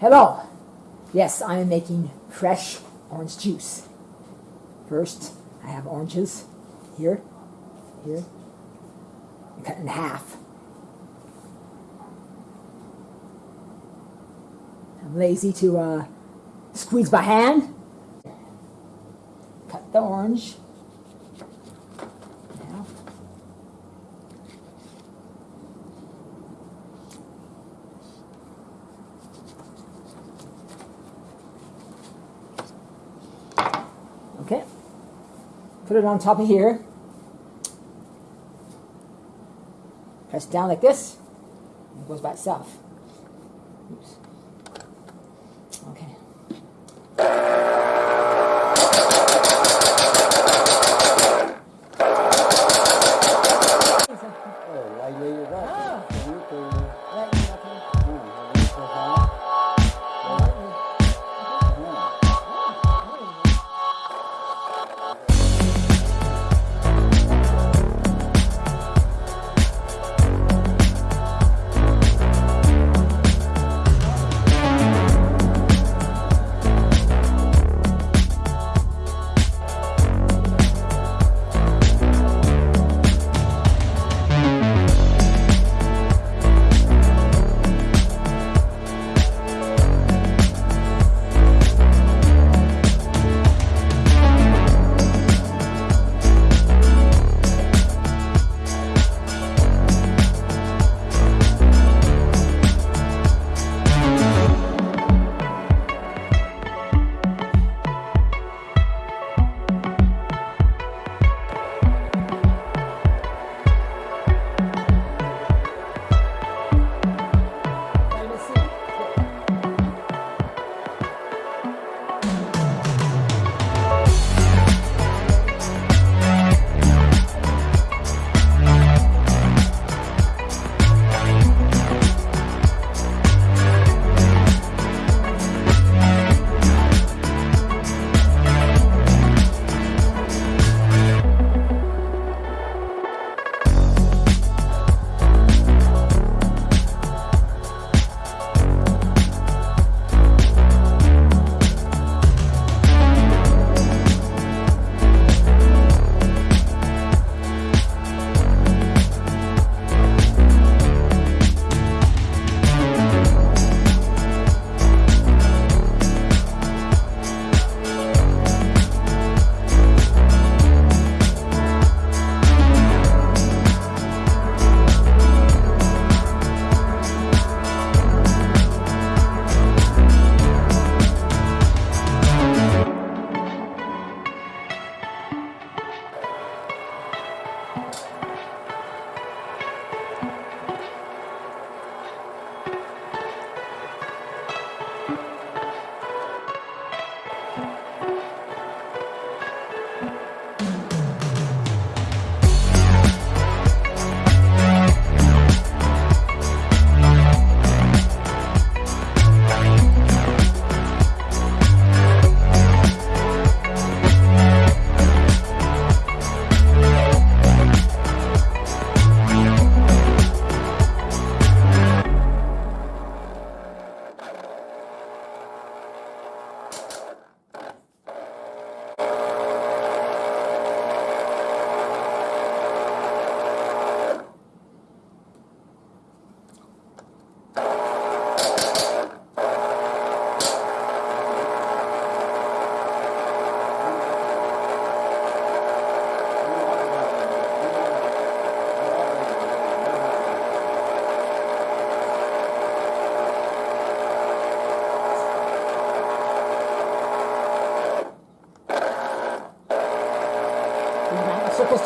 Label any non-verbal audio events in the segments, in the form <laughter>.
Hello. Yes, I am making fresh orange juice. First, I have oranges here, here, cut in half. I'm lazy to uh, squeeze by hand. Cut the orange. Now. Okay. Put it on top of here. Press down like this. and It goes by itself.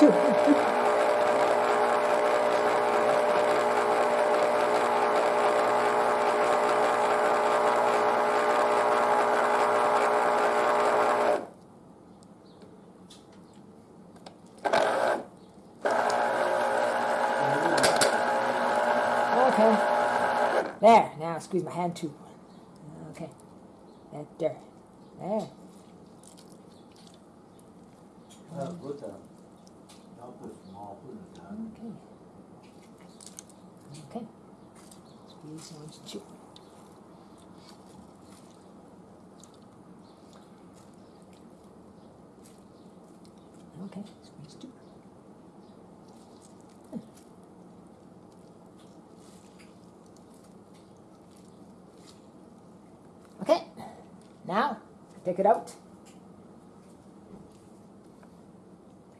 Okay. There. Now squeeze my hand too. Okay. That there. Ah, there. Put a, Okay. Okay. These ones too. Okay, squeeze two. Okay, now take it out.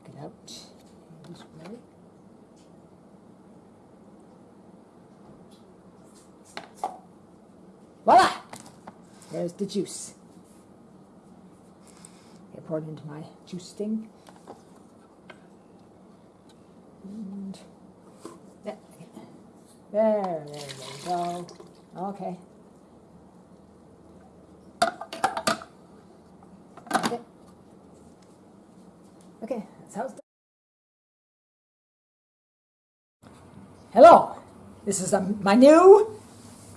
Take it out this way. Voila! There's the juice. I pour it into my juice thing. And there, there, we go. Okay. Okay, that's how it's done. Hello, this is um, my new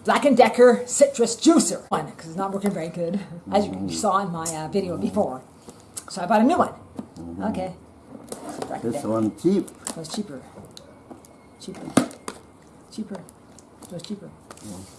Black & Decker Citrus Juicer one because it's not working very good, as you saw in my uh, video before. So I bought a new one. Okay. Black This one cheap. It was cheaper. Cheaper. Cheaper. It was cheaper. Cheaper.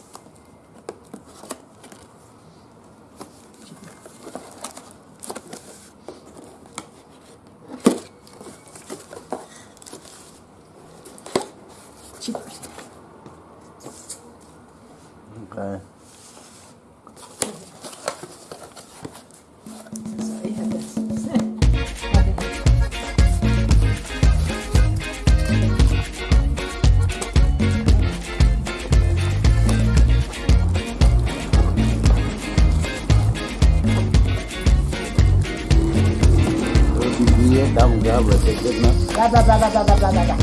Dia tahu nggak berarti kita. Bla bla bla bla bla bla bla.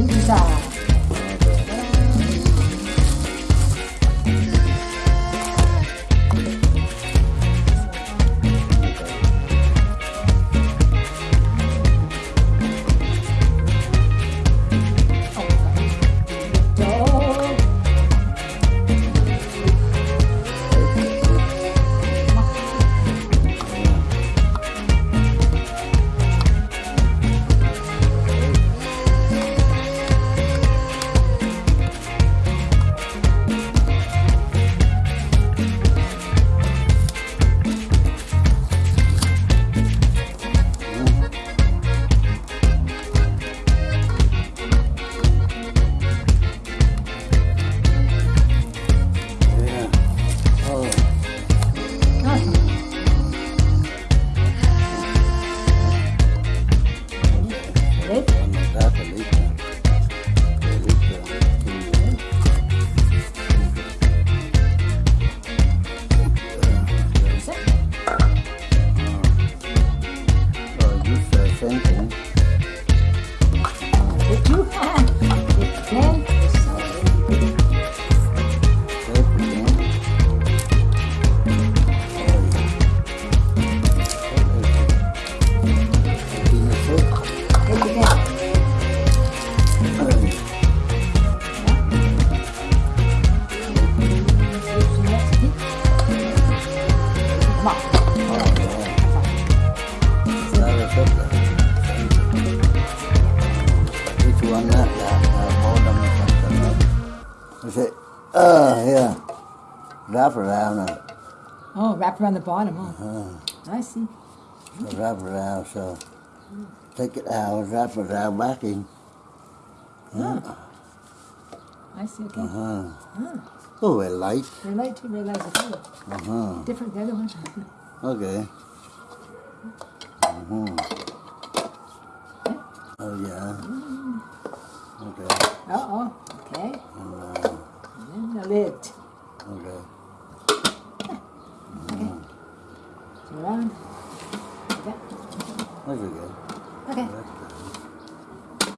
Ini bisa. Wrap around it. Oh, wrap around the bottom, huh? I see. So wrap around, so take it out, wrap it around back in. I see, okay. Uh-huh. Ah, Oh, well, light. very light too, very light. <laughs> Okay. Uh-huh. Different than the other one. Okay. Uh-huh.